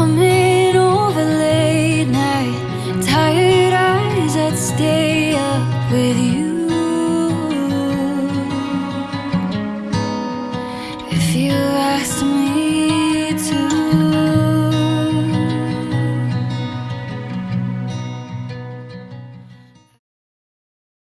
Coming over late night, tired eyes that stay up with you. If you asked me